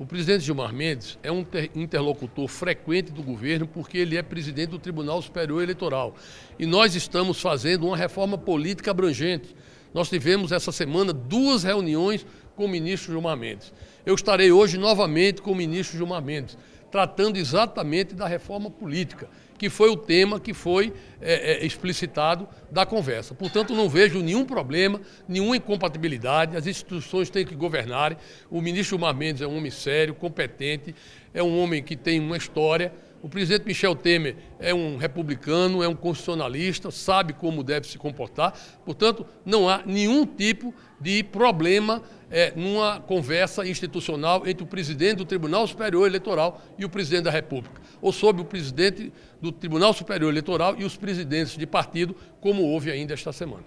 O presidente Gilmar Mendes é um interlocutor frequente do governo porque ele é presidente do Tribunal Superior Eleitoral. E nós estamos fazendo uma reforma política abrangente. Nós tivemos essa semana duas reuniões com o ministro Gilmar Mendes. Eu estarei hoje novamente com o ministro Gilmar Mendes, tratando exatamente da reforma política, que foi o tema que foi é, é, explicitado da conversa. Portanto, não vejo nenhum problema, nenhuma incompatibilidade, as instituições têm que governar. O ministro Gilmar Mendes é um homem sério, competente, é um homem que tem uma história. O presidente Michel Temer é um republicano, é um constitucionalista, sabe como deve se comportar. Portanto, não há nenhum tipo de problema é, numa conversa institucional entre o presidente do Tribunal Superior Eleitoral e o presidente da República, ou sobre o presidente do Tribunal Superior Eleitoral e os presidentes de partido, como houve ainda esta semana.